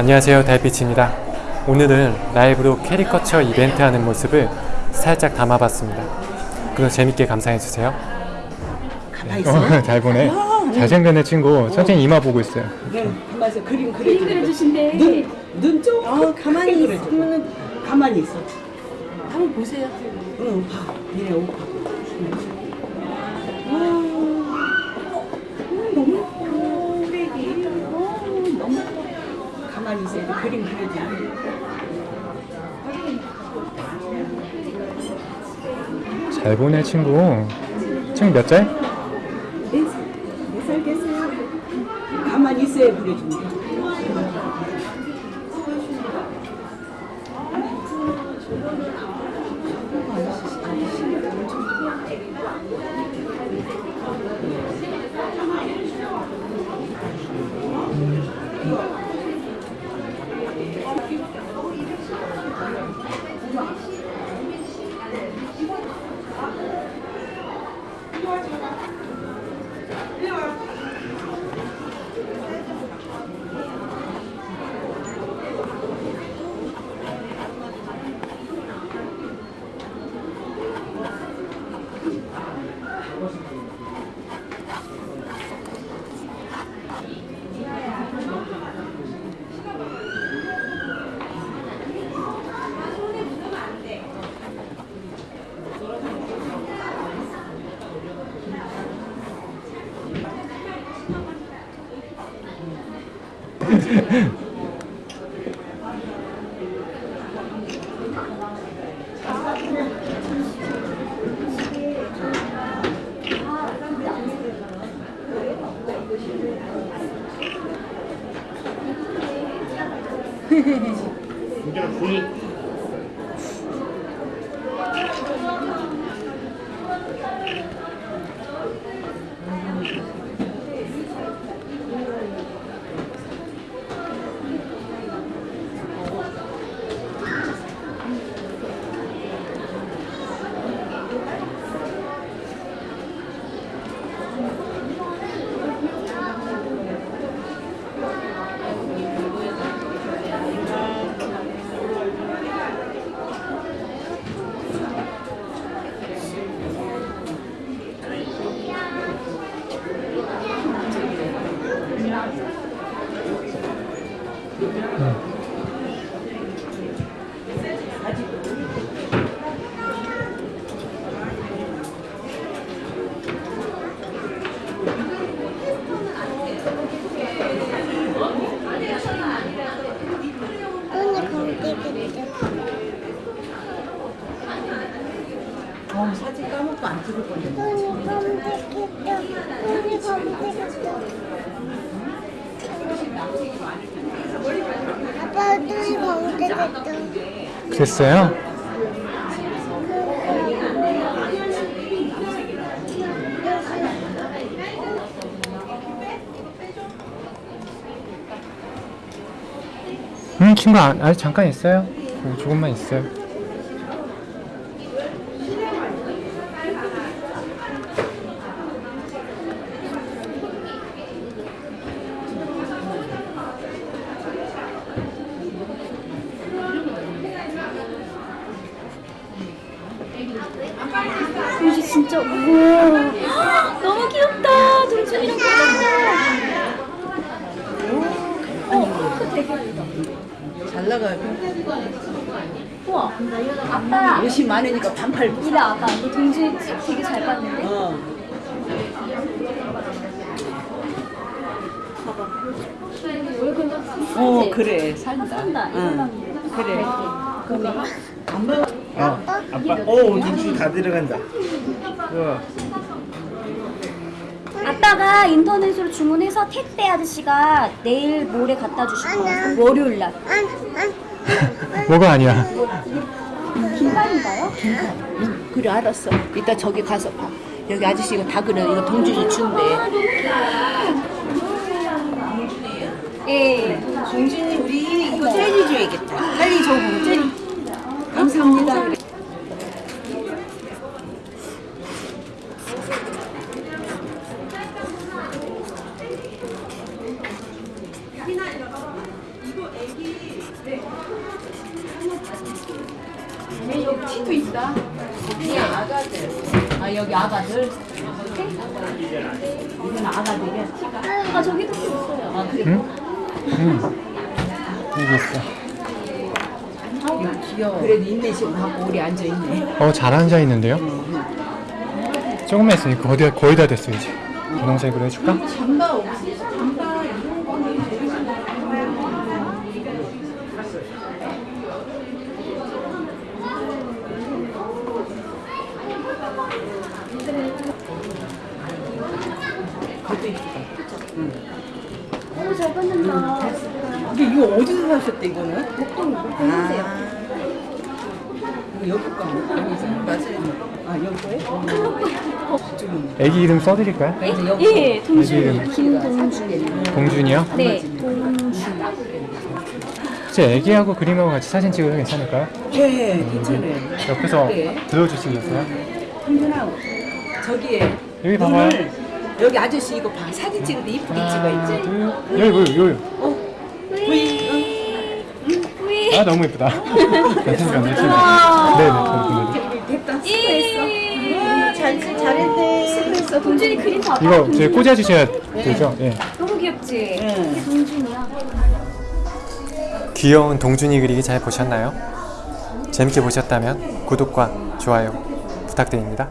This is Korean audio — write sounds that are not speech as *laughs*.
안녕하세요 달빛입니다 오늘은 라이브로 캐리커처 이벤트 하는 모습을 살짝 담아봤습니다 그럼 재밌게 감상해주세요 있어. 잘 보네 잘생긴 애 친구 천천히 이마 보고 있어요 네, 가만히 있어. 그림 그려. 그림 그려주신대. 눈, 눈 좀. 어, 가만히. 있으면은 가만히 있어. 한번 보세요. 응, 봐. 얘네 옷 봐. 예뻐. 가만히 있어. 이제 그림 그려줘. 잘 보네 친구 친구 몇 살? 네살 됐어요. 가만히 있어야 그려줍니다. 검색했죠. 어, 사진 까먹고 안 찍을 건데. 눈이 검색했죠. 눈이 검색했죠. 아빠 눈이 검색했죠. 됐어요? 응 친구 아, 아직 잠깐 있어요 응, 조금만 있어요 진짜 우와 너무 귀엽다 동준이랑 귀엽다 어, 되게 잘 나가요. 우와 아빠 옷이 많으니까 반팔. 이래 아빠 너 동준이 찍 되게 잘 봤는데 어. 어, 그래. 산다. 산다 응. 그래. 안 먹어. 어, 아빠, 오, 눈치 다 들어간다. 아빠가 인터넷으로 주문해서 택배 아저씨가 내일 모레 갖다 주실 거예요 월요일 날. *laughs* 뭐가 아니야 긴팔인가요? 응, 그래, 알았어. 이따 저기 가서 봐. 여기 아저씨 이거 다 그래. 이거 동준이 준대. 예 동준이 우리 이거 젤리 줘야겠다. 빨리 줘, 젤리. 감사합니다. 그래. 친구 있어. 아 여기 아가들. 이건 아가들이야. 아 저기도 있어요. 아 그래. 응? 응. 여기 있어. 귀여워. 그래도 인내심 갖고 우리 앉아 있네. 어, 잘 앉아 있는데요? 조금만 있으니까 거의, 다- 거의 다 됐어, 이제. 분홍색으로 해줄까? 잠바 없이 잠바 이런 거는 오, 잘. 근데 이거 어디서 사셨대 이거는? 목동, 목동 하세요. 이거 여기 거? 맞아요. 아 여기 거예요? 저쪽은. 애기 이름 써드릴까요? 여기. 예, 애기 동준. 이름 김동준. 동준이요? 네, 동준. 제 애기하고 그림하고 같이 사진 찍어도 괜찮을까요? 네, 괜찮아요. 옆에서 네. 들어주시겠어요? 동준아 저기에 여기 봐봐요. 여기 아저씨 이거 봐 사진 때 이쁘게 찍어 하나, 있지? 둘, 여기, 여기, 여기. 위. 위. 아, 너무 예쁘다. *laughs* 괜찮습니다. 네, 네, 네. 됐다 이. 잘 잘했네 수고했어. 동준이 그림 봐봐. 이거 동준이. 저희 꽂아 주셔야 되죠? 예. 너무 귀엽지? 응. 이게 동준이야. 귀여운 동준이 그리기 잘 보셨나요? 재밌게 보셨다면 구독과 좋아요 부탁드립니다.